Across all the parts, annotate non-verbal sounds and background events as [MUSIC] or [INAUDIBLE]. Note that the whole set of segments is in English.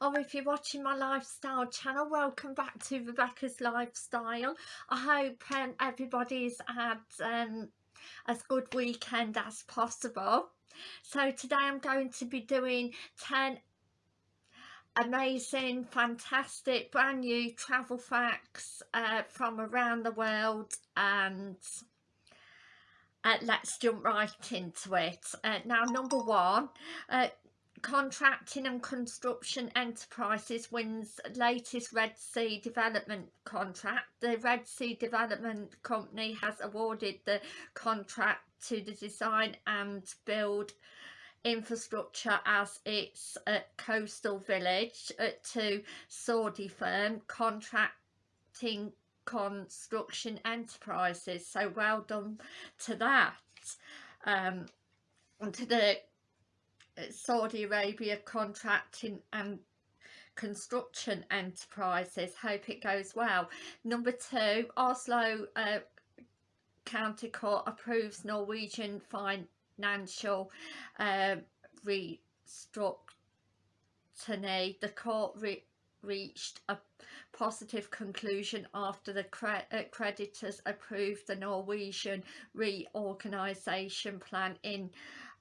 or if you're watching my lifestyle channel welcome back to Rebecca's Lifestyle. I hope um, everybody's had um, as good weekend as possible. So today I'm going to be doing 10 amazing fantastic brand new travel facts uh, from around the world and uh, let's jump right into it. Uh, now number one uh, Contracting and Construction Enterprises wins latest Red Sea development contract. The Red Sea Development Company has awarded the contract to the design and build infrastructure as its uh, coastal village uh, to Saudi firm contracting construction enterprises so well done to that um, to the Saudi Arabia contracting and construction enterprises. Hope it goes well. Number two Oslo uh, County Court approves Norwegian financial uh, restructuring. The court re reached a positive conclusion after the cre uh, creditors approved the Norwegian reorganisation plan in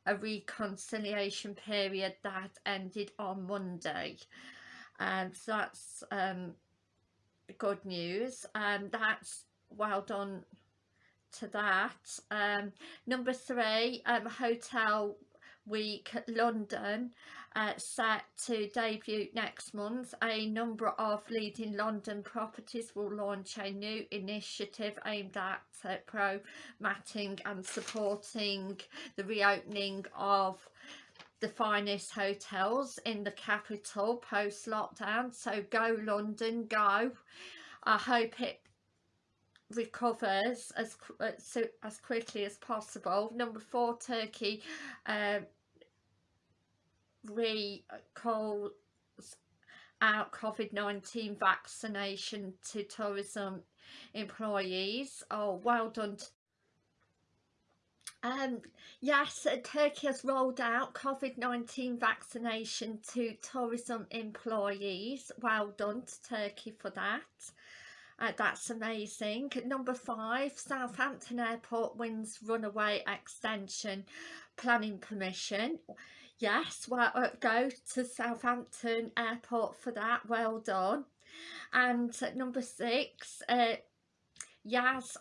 a reconciliation period that ended on Monday. And so that's um, good news. And that's well done to that. Um, number three um, hotel week London uh, set to debut next month. A number of leading London properties will launch a new initiative aimed at uh, promoting and supporting the reopening of the finest hotels in the capital post lockdown so go London go I hope it recovers as uh, so as quickly as possible number four Turkey uh, recalls out COVID-19 vaccination to tourism employees. Oh, well done. Um, yes, uh, Turkey has rolled out COVID-19 vaccination to tourism employees. Well done to Turkey for that. Uh, that's amazing. Number five, Southampton Airport wins runaway extension. Planning permission. Yes well uh, go to Southampton airport for that. Well done. And number six uh, Yas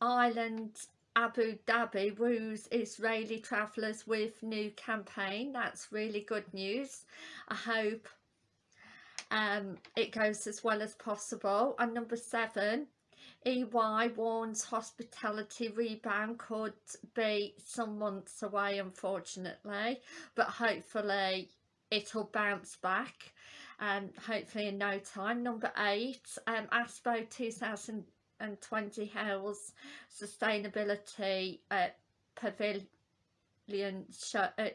Island Abu Dhabi woos Israeli travellers with new campaign. That's really good news. I hope um, it goes as well as possible and number seven EY warns hospitality rebound could be some months away unfortunately but hopefully it'll bounce back and hopefully in no time. Number eight, um, Expo 2020 Hills Sustainability uh, Pavilion show, uh,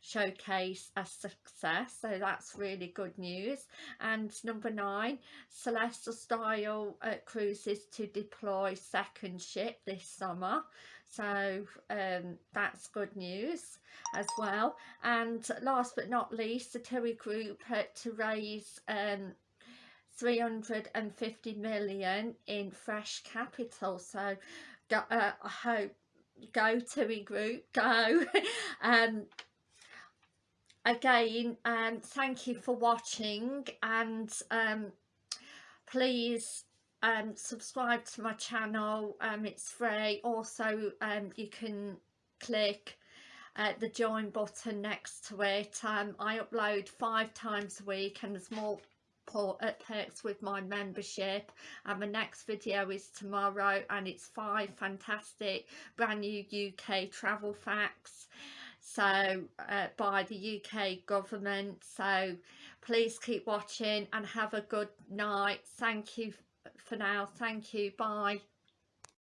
showcase a success so that's really good news. And number nine celestial style uh, cruises to deploy second ship this summer. So um, that's good news as well. And last but not least the TUI group uh, to raise um, 350 million in fresh capital. So go, uh, I hope go TUI group go. [LAUGHS] Um again um thank you for watching and um please um subscribe to my channel um it's free. Also um you can click uh, the join button next to it. Um i upload five times a week and there's more uh, perks with my membership and the next video is tomorrow and it's five fantastic brand new uk travel facts so uh, by the UK government. So please keep watching and have a good night. Thank you for now. Thank you. Bye